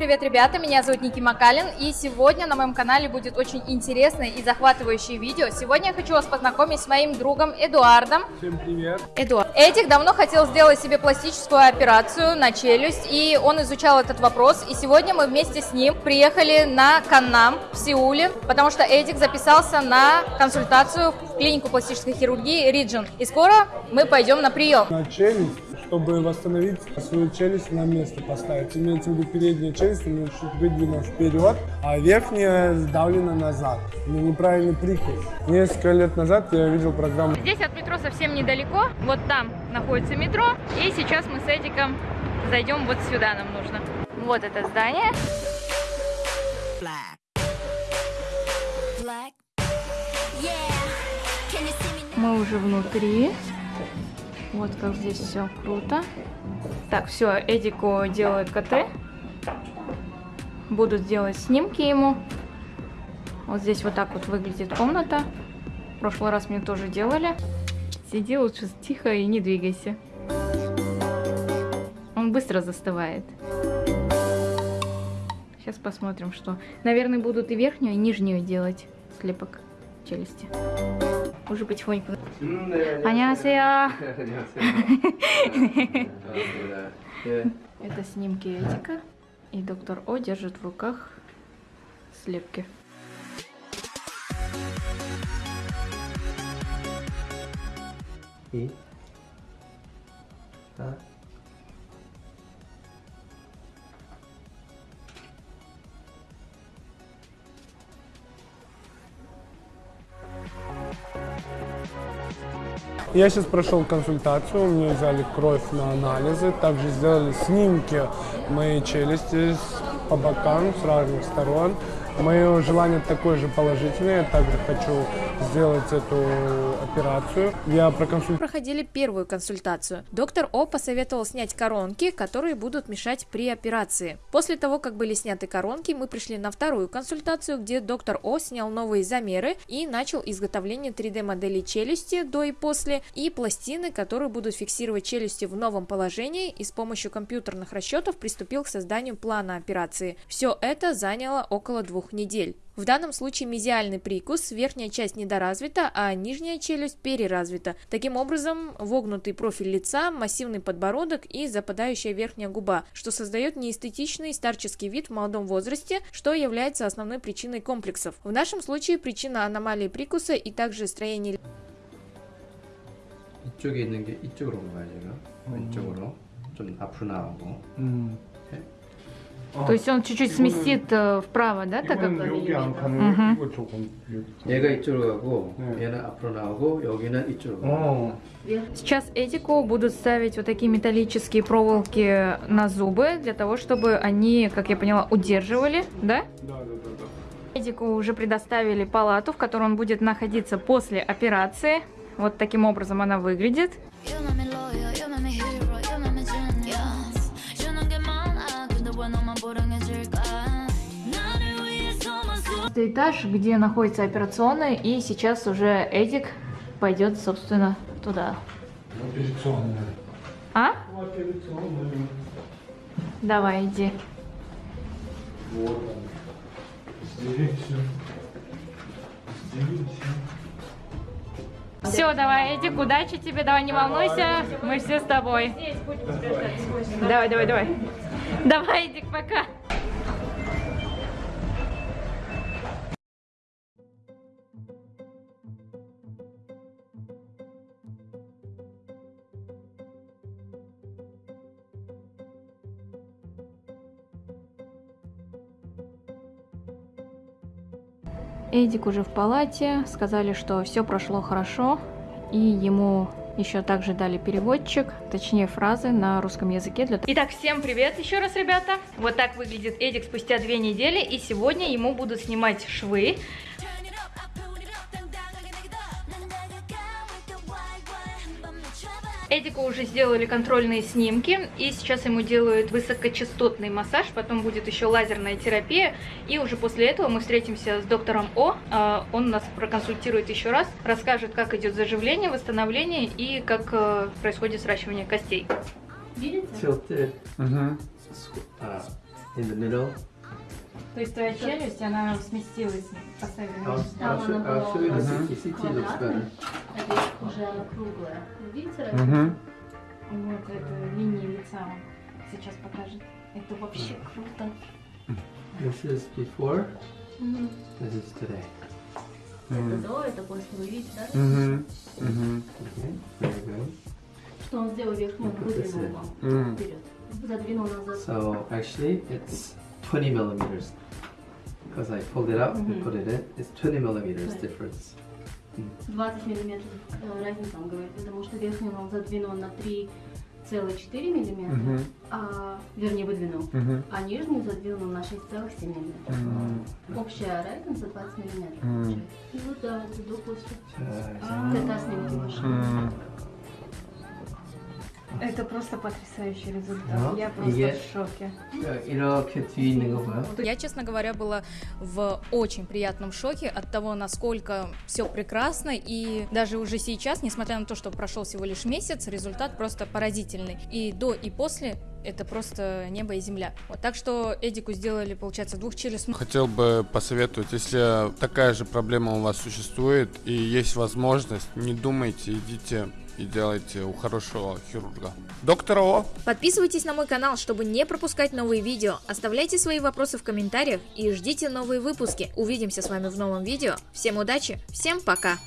Привет, ребята, меня зовут Ники Макалин, и сегодня на моем канале будет очень интересное и захватывающее видео. Сегодня я хочу вас познакомить с моим другом Эдуардом. Всем привет. Эдуард. Эдик давно хотел сделать себе пластическую операцию на челюсть, и он изучал этот вопрос, и сегодня мы вместе с ним приехали на Каннам в Сеуле, потому что Эдик записался на консультацию в клинику пластической хирургии Риджин, и скоро мы пойдем на прием. На челюсть, чтобы восстановить свою челюсть на место поставить. Имеется в виду передняя челюсть, у меня чуть выдвинута вперед, а верхняя сдавлена назад. У меня неправильный прикус. Несколько лет назад я видел программу Здесь от метро совсем недалеко, вот там находится метро, и сейчас мы с Эдиком зайдем вот сюда нам нужно. Вот это здание. black. Black. Yeah. Мы уже внутри. Вот как здесь все круто. Так, все, Эдику делают КТ. Будут делать снимки ему. Вот здесь вот так вот выглядит комната. В прошлый раз мне тоже делали. Сиди лучше тихо и не двигайся. Он быстро застывает. Сейчас посмотрим, что. Наверное, будут и верхнюю, и нижнюю делать слепок челюсти уже потихоньку. Анясея! Это снимки Этика, и доктор О держит в руках слепки. И? Так. Я сейчас прошел консультацию, мне взяли кровь на анализы, также сделали снимки моей челюсти по бокам с разных сторон. Мое желание такое же положительное, я также хочу сделать эту операцию. Я проконсультировал Проходили первую консультацию. Доктор О посоветовал снять коронки, которые будут мешать при операции. После того, как были сняты коронки, мы пришли на вторую консультацию, где доктор О снял новые замеры и начал изготовление 3D моделей челюсти до и после и пластины, которые будут фиксировать челюсти в новом положении и с помощью компьютерных расчетов приступил к созданию плана операции. Все это заняло около двух недель. В данном случае мезиальный прикус, верхняя часть недоразвита, а нижняя челюсть переразвита. Таким образом, вогнутый профиль лица, массивный подбородок и западающая верхняя губа, что создает неэстетичный старческий вид в молодом возрасте, что является основной причиной комплексов. В нашем случае причина аномалии прикуса и также строение 이쪽에 있는 게 이쪽으로 온 거야 지금 왼쪽으로 좀 앞으로 나오고 То есть он чуть-чуть сместит вправо, да? 이거는 여기 안 가는 음. 거 이거 조금 여기. 얘가 이쪽으로 가고 네. 얘는 앞으로 나오고 여기는 이쪽으로 어. Сейчас Эдику будут ставить вот такие металлические проволоки на зубы, для того, чтобы они, как я поняла, удерживали, да? Да, да, да, да. Эдику уже предоставили палату, в которой он будет находиться после операции. Вот таким образом она выглядит. Это этаж, где находится операционная, и сейчас уже Эдик пойдет, собственно, туда. Операционная. А? Операционная. Давай, иди. Вот он. Все. Здесь все. Все, давай, Эдик, удачи тебе, давай, не волнуйся, мы все с тобой. Давай, давай, давай. Давай, Эдик, пока. Эдик уже в палате, сказали, что все прошло хорошо, и ему еще также дали переводчик, точнее фразы на русском языке. Для... Итак, всем привет еще раз, ребята. Вот так выглядит Эдик спустя две недели, и сегодня ему будут снимать швы. Эдику уже сделали контрольные снимки, и сейчас ему делают высокочастотный массаж, потом будет еще лазерная терапия, и уже после этого мы встретимся с доктором О, а, он нас проконсультирует еще раз, расскажет, как идет заживление, восстановление и как э, происходит сращивание костей. tilted Угу. squ- uh, in the middle. То есть твоя челюсть, она сместилась, поставили I'll, I'll, show, I'll show you the CT. CT looks better. Это уже она круглая. Видите разницу? Мгм. Вот эту линию лица он сейчас покажет. Это вообще круто. This is before. Мгм. This is today. Это до, это после. Вы видите, да? Okay, very good. Что он сделал верхнюю выдвинул вам вперед. Задвинул назад. So actually, it's 20 millimeters. Because I pulled it out and Mhm. put it in, it's 20 millimeters Right. difference. 20 миллиметров э, разница, он говорит, потому что верхнюю он задвинул на 3,4 миллиметра, Мгм. а, вернее выдвинул, Мгм. а нижнюю задвинул на 6,7 миллиметров. Мгм. Общая разница 20 миллиметров. Мгм. получается. И вот да, это до после. 자, Это снимки ваши. Мгм. Это просто потрясающий результат. Я просто в шоке. Я, честно говоря, была в очень приятном шоке от того, насколько все прекрасно. И даже уже сейчас, несмотря на то, что прошел всего лишь месяц, результат просто поразительный. И до, и после это просто небо и земля. Вот, так что Эдику сделали, получается, двух через... Хотел бы посоветовать, если такая же проблема у вас существует и есть возможность, не думайте, идите и делайте у хорошего хирурга. Доктор О, Подписывайтесь на мой канал, чтобы не пропускать новые видео. Оставляйте свои вопросы в комментариях и ждите новые выпуски. Увидимся с вами в новом видео. Всем удачи, всем пока!